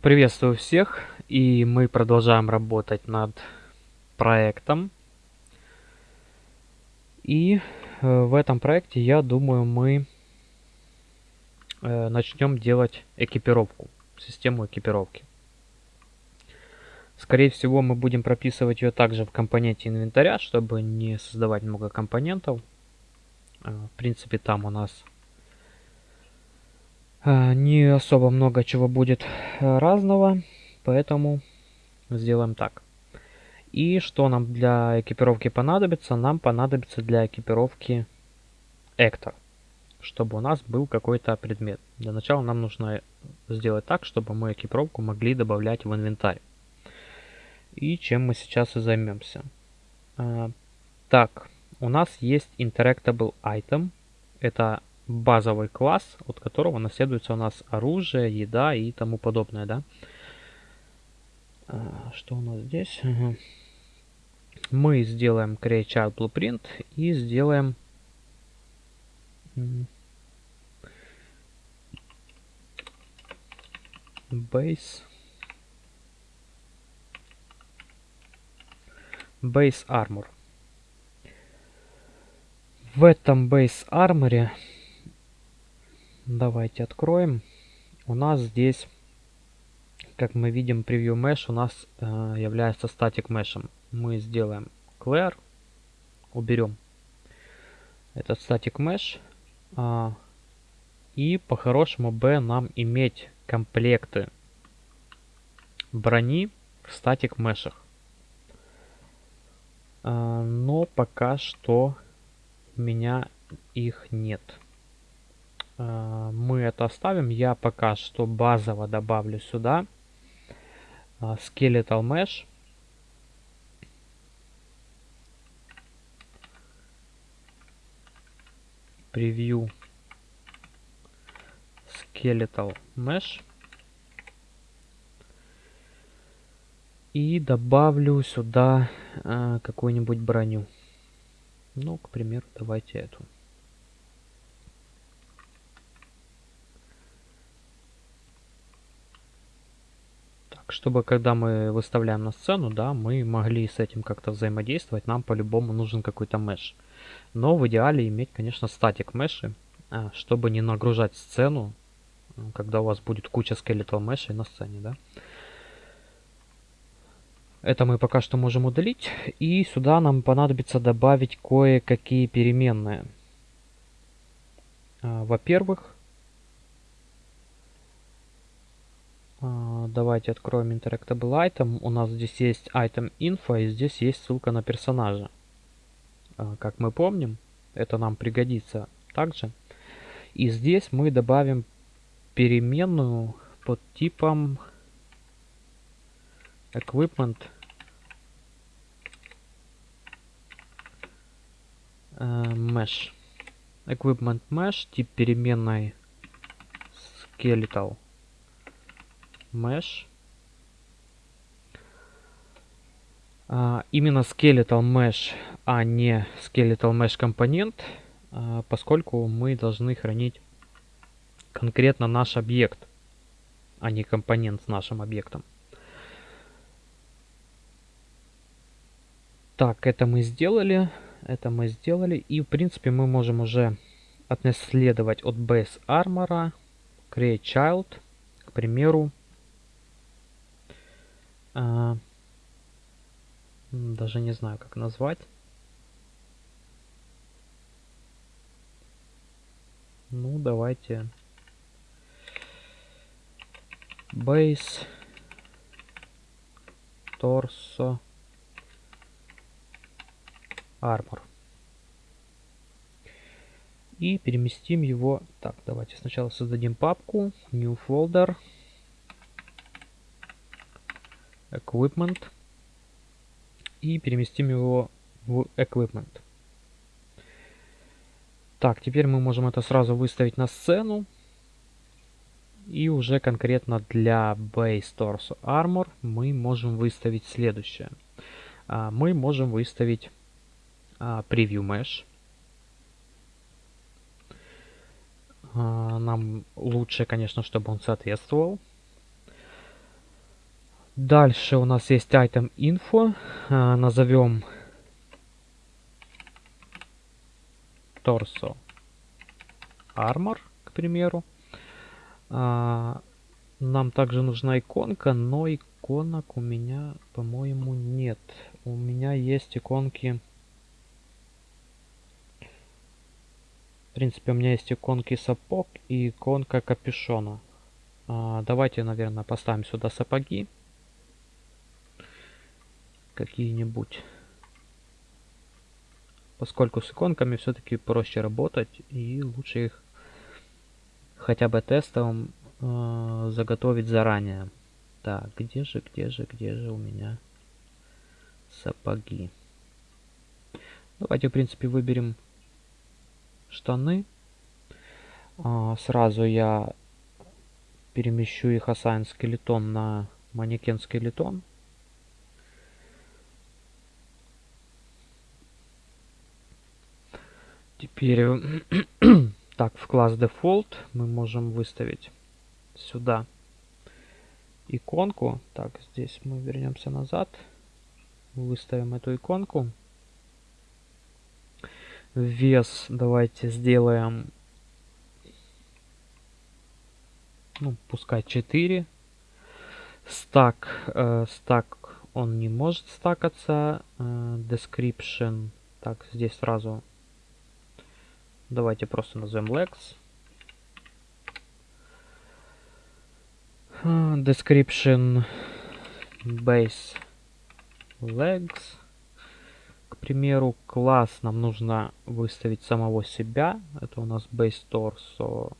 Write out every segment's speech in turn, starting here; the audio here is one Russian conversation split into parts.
Приветствую всех, и мы продолжаем работать над проектом. И э, в этом проекте, я думаю, мы э, начнем делать экипировку, систему экипировки. Скорее всего, мы будем прописывать ее также в компоненте инвентаря, чтобы не создавать много компонентов. Э, в принципе, там у нас не особо много чего будет э, разного, поэтому сделаем так. И что нам для экипировки понадобится? Нам понадобится для экипировки Эктор, чтобы у нас был какой-то предмет. Для начала нам нужно сделать так, чтобы мы экипировку могли добавлять в инвентарь. И чем мы сейчас и займемся. А, так, у нас есть Interactable Item. Это базовый класс, от которого наследуется у нас оружие, еда и тому подобное, да. А, что у нас здесь? Мы сделаем Create Child Blueprint и сделаем base base armor. В этом base armor Давайте откроем. У нас здесь, как мы видим, превью mesh у нас э, является static mesh. Мы сделаем clear, уберем этот static mesh. Э, и по-хорошему b нам иметь комплекты брони в static мешах. Э, но пока что у меня их нет. А, мы это оставим. Я пока что базово добавлю сюда а, Skeletal Mesh. Превью Skeletal Mesh. И добавлю сюда э, какую-нибудь броню. Ну, к примеру, давайте эту. Чтобы когда мы выставляем на сцену, да, мы могли с этим как-то взаимодействовать, нам по-любому нужен какой-то меш. Но в идеале иметь, конечно, статик меши, а, чтобы не нагружать сцену, когда у вас будет куча скелетал мешей на сцене, да. Это мы пока что можем удалить. И сюда нам понадобится добавить кое-какие переменные. А, во-первых, А, давайте откроем Interactable Item. У нас здесь есть Item Info и здесь есть ссылка на персонажа. А, как мы помним, это нам пригодится также. И здесь мы добавим переменную под типом Equipment Mesh. Equipment Mesh, тип переменной Skeletal mesh. А, именно skeletal mesh, а не skeletal mesh компонент, а, поскольку мы должны хранить конкретно наш объект, а не компонент с нашим объектом. Так, это мы сделали. Это мы сделали. И, в принципе, мы можем уже отнаследовать от base armor create child, к примеру, а, даже не знаю, как назвать. Ну, давайте. Base. Торсо. Armor. И переместим его. Так, давайте сначала создадим папку. New folder. Equipment и переместим его в Equipment. Так, теперь мы можем это сразу выставить на сцену. И уже конкретно для Base Torso Armor мы можем выставить следующее. А, мы можем выставить а, Preview Mesh. А, нам лучше, конечно, чтобы он соответствовал. Дальше у нас есть item info. А, назовем torso armor, к примеру. А, нам также нужна иконка, но иконок у меня, по-моему, нет. У меня есть иконки... В принципе, у меня есть иконки сапог и иконка капюшона. А, давайте, наверное, поставим сюда сапоги. Какие-нибудь. Поскольку с иконками все-таки проще работать и лучше их хотя бы тестовым э, заготовить заранее. Так, где же, где же, где же у меня сапоги? Давайте, в принципе, выберем штаны. А, сразу я перемещу их assign скелетон на манекен скелетон. Теперь так, в класс Default мы можем выставить сюда иконку. Так, здесь мы вернемся назад. Выставим эту иконку. Вес давайте сделаем, ну, пускай 4. Стак, э, стак он не может стакаться. Э, description, так, здесь сразу давайте просто назовем legs. description base legs. К примеру, класс нам нужно выставить самого себя. Это у нас base torso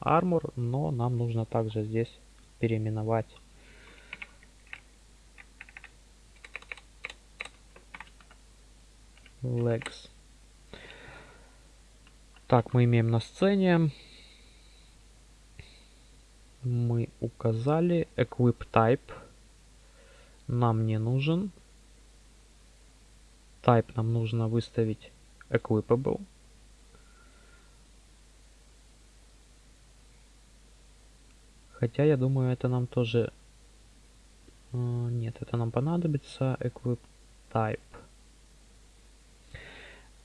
armor, но нам нужно также здесь переименовать legs. Так, мы имеем на сцене. Мы указали equip type. Нам не нужен. Type нам нужно выставить equipable. Хотя я думаю это нам тоже э, нет это нам понадобится. Equip type.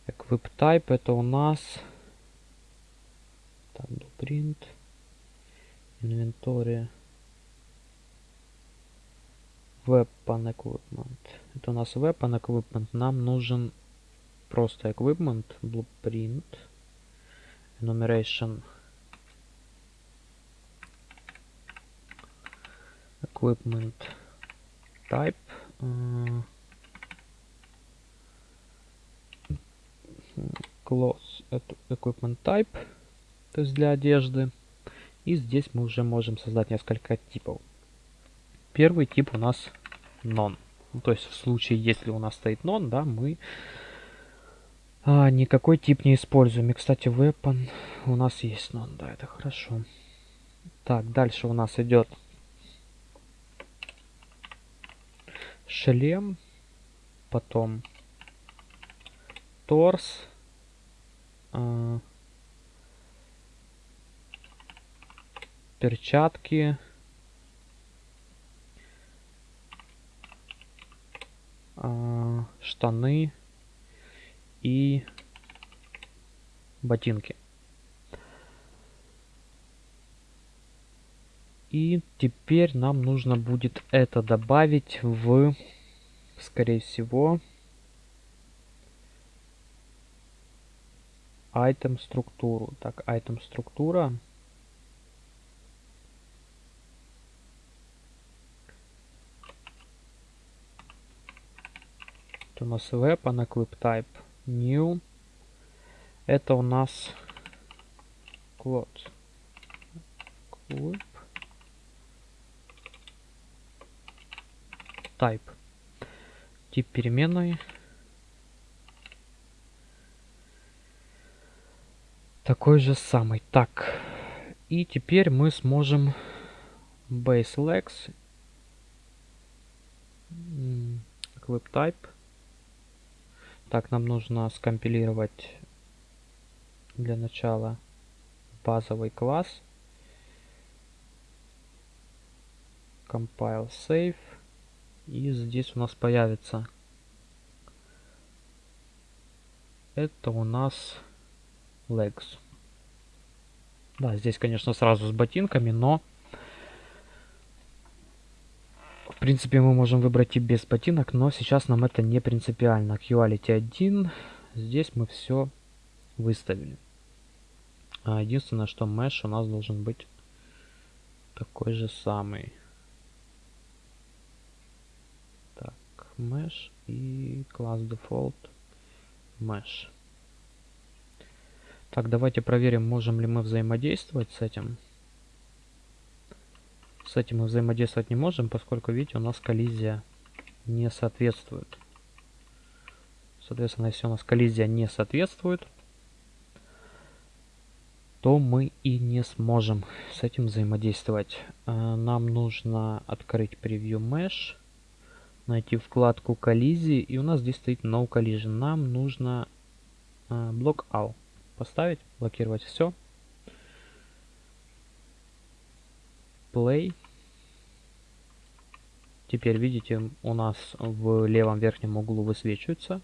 Equip type это у нас так blueprint инвентарь weapon equipment это у нас weapon equipment нам нужен просто equipment blueprint enumeration equipment type uh, clothes equipment type то есть для одежды и здесь мы уже можем создать несколько типов. Первый тип у нас non. Ну, то есть в случае, если у нас стоит non, да, мы а, никакой тип не используем. И, кстати, weapon у нас есть non, да, это хорошо. Так, дальше у нас идет шлем, потом торс, а, перчатки. А, штаны и ботинки. И теперь нам нужно будет это добавить в, скорее всего, item структуру. Так, item структура. У нас weapon equip type new. Это у нас cloth. Equip type. Тип переменной. Такой же самый. Так. И теперь мы сможем base legs equip type так, нам нужно скомпилировать для начала базовый класс. Compile save. И здесь у нас появится... Это у нас legs. Да, здесь, конечно, сразу с ботинками, но... В принципе, мы можем выбрать и без ботинок, но сейчас нам это не принципиально. Quality 1. Здесь мы все выставили. А единственное, что mesh у нас должен быть такой же самый. Так, mesh и класс default mesh. Так, давайте проверим, можем ли мы взаимодействовать с этим. С этим мы взаимодействовать не можем, поскольку, видите, у нас коллизия не соответствует. Соответственно, если у нас коллизия не соответствует, то мы и не сможем с этим взаимодействовать. А, нам нужно открыть Preview Mesh, найти вкладку коллизии, и у нас здесь стоит No Collision. Нам нужно Block а, All поставить, блокировать все. Play. Теперь видите, у нас в левом верхнем углу высвечивается.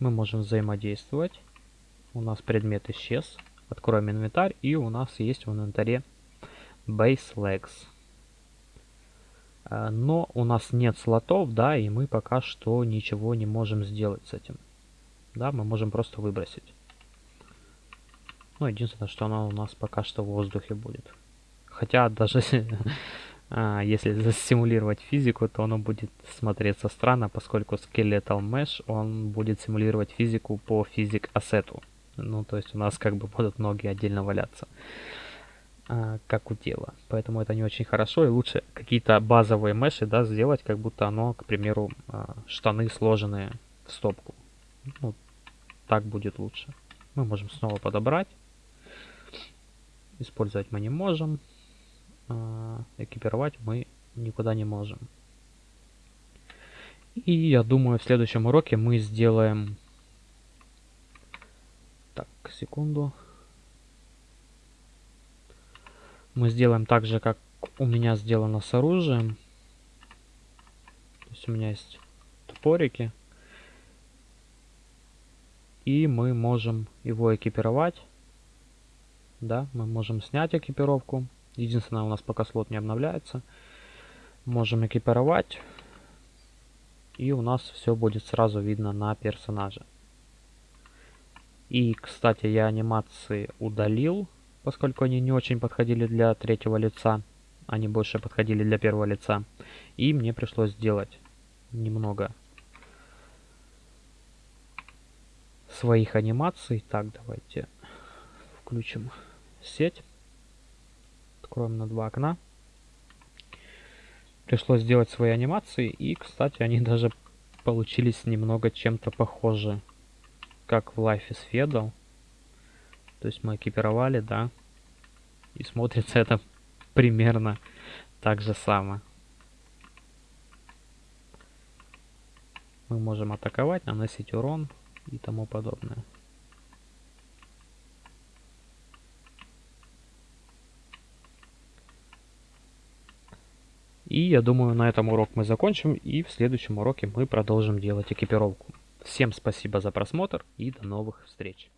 Мы можем взаимодействовать. У нас предмет исчез. Откроем инвентарь, и у нас есть в инвентаре Base Legs. А, но у нас нет слотов, да, и мы пока что ничего не можем сделать с этим. Да, мы можем просто выбросить. Ну, единственное, что оно у нас пока что в воздухе будет. Хотя даже а, если засимулировать физику, то оно будет смотреться странно, поскольку Skeletal Mesh, он будет симулировать физику по физик ассету. Ну, то есть у нас как бы будут ноги отдельно валяться, а, как у тела. Поэтому это не очень хорошо, и лучше какие-то базовые меши, да, сделать, как будто оно, к примеру, а, штаны сложенные в стопку. Ну, так будет лучше. Мы можем снова подобрать. Использовать мы не можем. А, экипировать мы никуда не можем. И я думаю, в следующем уроке мы сделаем так, секунду. Мы сделаем так же, как у меня сделано с оружием. То есть у меня есть топорики. И мы можем его экипировать. Да, мы можем снять экипировку. Единственное, у нас пока слот не обновляется. Можем экипировать. И у нас все будет сразу видно на персонаже. И, кстати, я анимации удалил, поскольку они не очень подходили для третьего лица. Они больше подходили для первого лица. И мне пришлось сделать немного своих анимаций. Так, давайте включим сеть. Откроем на два окна. Пришлось сделать свои анимации. И, кстати, они даже получились немного чем-то похожи как в Life is Feudal. То есть мы экипировали, да. И смотрится это примерно так же само. Мы можем атаковать, наносить урон и тому подобное. И я думаю, на этом урок мы закончим, и в следующем уроке мы продолжим делать экипировку. Всем спасибо за просмотр и до новых встреч.